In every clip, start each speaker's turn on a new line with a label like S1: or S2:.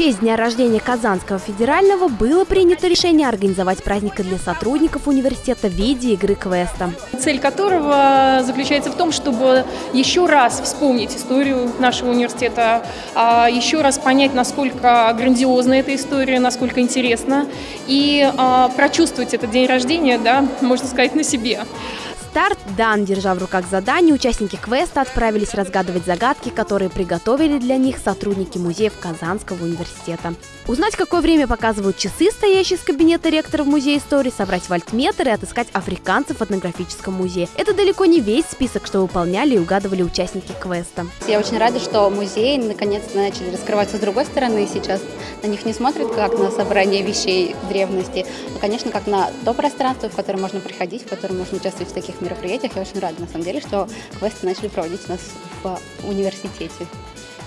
S1: честь дня рождения Казанского федерального было принято решение организовать праздник для сотрудников университета в виде игры квеста.
S2: Цель которого заключается в том, чтобы еще раз вспомнить историю нашего университета, а, еще раз понять, насколько грандиозна эта история, насколько интересна, и а, прочувствовать этот день рождения, да, можно сказать, на себе.
S1: Старт дан, держа в руках задание, участники квеста отправились разгадывать загадки, которые приготовили для них сотрудники музеев Казанского университета. Узнать, какое время показывают часы, стоящие из кабинета ректора в Музее истории, собрать вольтметр и отыскать африканцев в этнографическом музее. Это далеко не весь список, что выполняли и угадывали участники квеста.
S3: Я очень рада, что музеи наконец-то начали раскрываться с другой стороны. Сейчас на них не смотрят как на собрание вещей древности, а, конечно, как на то пространство, в которое можно приходить, в котором можно участвовать в таких мероприятиях. Я очень рада, на самом деле, что квесты начали проводить у нас в университете.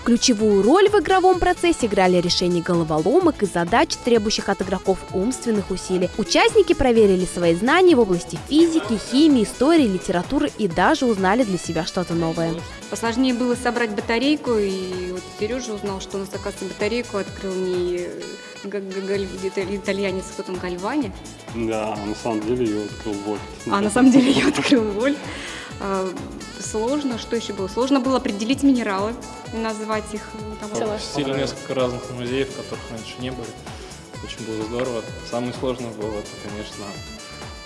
S1: Ключевую роль в игровом процессе играли решения головоломок и задач, требующих от игроков умственных усилий. Участники проверили свои знания в области физики, химии, истории, литературы и даже узнали для себя что-то новое.
S4: Посложнее было собрать батарейку, и вот Сережа узнал, что у нас, оказывается, батарейку открыл не итальянец, кто там, Гальвани.
S5: Да, на самом деле ее открыл Вольт.
S4: А на самом деле ее открыл Вольт. А, сложно, что еще было? Сложно было определить минералы, назвать их.
S6: Там, Посетили несколько разных музеев, которых раньше не было. Очень было здорово. Самое сложное было, это, конечно,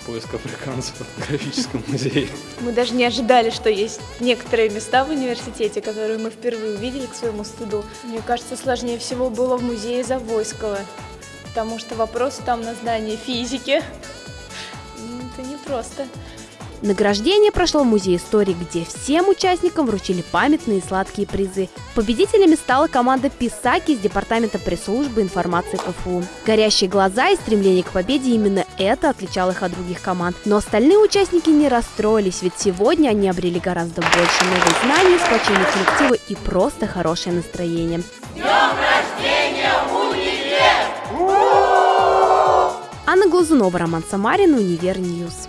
S6: поиск африканцев в графическом музее.
S7: Мы даже не ожидали, что есть некоторые места в университете, которые мы впервые увидели к своему стыду. Мне кажется, сложнее всего было в музее Завойского, потому что вопросы там на знание физики. Это непросто.
S1: Награждение прошло в Музее истории, где всем участникам вручили памятные и сладкие призы. Победителями стала команда «Писаки» из Департамента пресс-службы информации КФУ. Горящие глаза и стремление к победе именно это отличало их от других команд. Но остальные участники не расстроились, ведь сегодня они обрели гораздо больше новых знаний, сплочение коллектива и просто хорошее настроение. Днем Анна Глазунова, Роман Самарин, Универ Ньюс